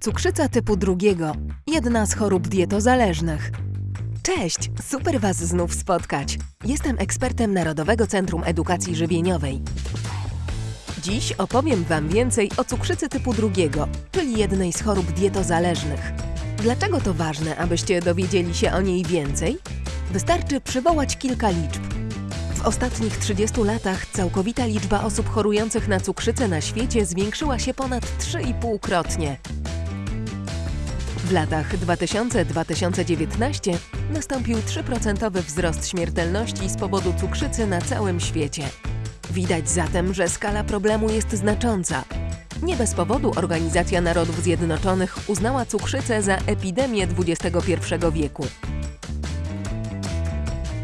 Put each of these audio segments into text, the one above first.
Cukrzyca typu drugiego, jedna z chorób dietozależnych. Cześć, super Was znów spotkać. Jestem ekspertem Narodowego Centrum Edukacji Żywieniowej. Dziś opowiem Wam więcej o cukrzycy typu drugiego, czyli jednej z chorób dietozależnych. Dlaczego to ważne, abyście dowiedzieli się o niej więcej? Wystarczy przywołać kilka liczb. W ostatnich 30 latach całkowita liczba osób chorujących na cukrzycę na świecie zwiększyła się ponad 3,5-krotnie. W latach 2000-2019 nastąpił 3% wzrost śmiertelności z powodu cukrzycy na całym świecie. Widać zatem, że skala problemu jest znacząca. Nie bez powodu Organizacja Narodów Zjednoczonych uznała cukrzycę za epidemię XXI wieku.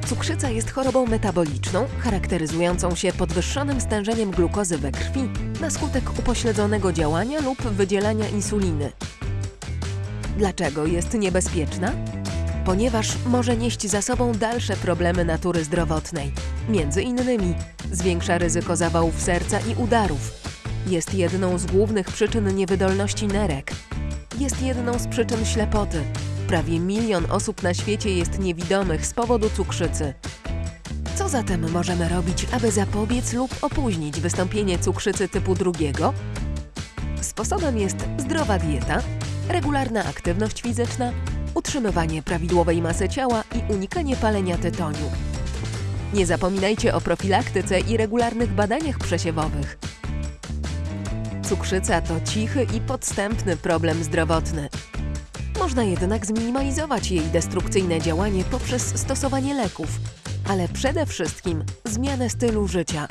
Cukrzyca jest chorobą metaboliczną, charakteryzującą się podwyższonym stężeniem glukozy we krwi na skutek upośledzonego działania lub wydzielania insuliny. Dlaczego jest niebezpieczna? Ponieważ może nieść za sobą dalsze problemy natury zdrowotnej. Między innymi zwiększa ryzyko zawałów serca i udarów. Jest jedną z głównych przyczyn niewydolności nerek. Jest jedną z przyczyn ślepoty. Prawie milion osób na świecie jest niewidomych z powodu cukrzycy. Co zatem możemy robić, aby zapobiec lub opóźnić wystąpienie cukrzycy typu drugiego? Sposobem jest zdrowa dieta, regularna aktywność fizyczna, utrzymywanie prawidłowej masy ciała i unikanie palenia tytoniu. Nie zapominajcie o profilaktyce i regularnych badaniach przesiewowych. Cukrzyca to cichy i podstępny problem zdrowotny. Można jednak zminimalizować jej destrukcyjne działanie poprzez stosowanie leków, ale przede wszystkim zmianę stylu życia,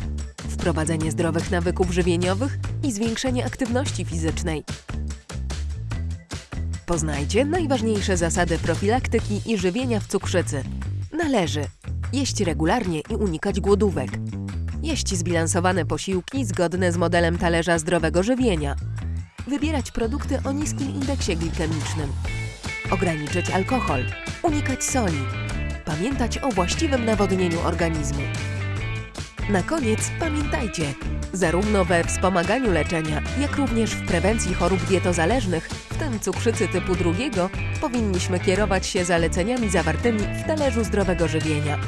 wprowadzenie zdrowych nawyków żywieniowych i zwiększenie aktywności fizycznej. Poznajcie najważniejsze zasady profilaktyki i żywienia w cukrzycy. Należy jeść regularnie i unikać głodówek. Jeść zbilansowane posiłki zgodne z modelem talerza zdrowego żywienia. Wybierać produkty o niskim indeksie glikemicznym. Ograniczyć alkohol. Unikać soli. Pamiętać o właściwym nawodnieniu organizmu. Na koniec pamiętajcie, zarówno we wspomaganiu leczenia, jak również w prewencji chorób dietozależnych, w tym cukrzycy typu drugiego, powinniśmy kierować się zaleceniami zawartymi w talerzu zdrowego żywienia.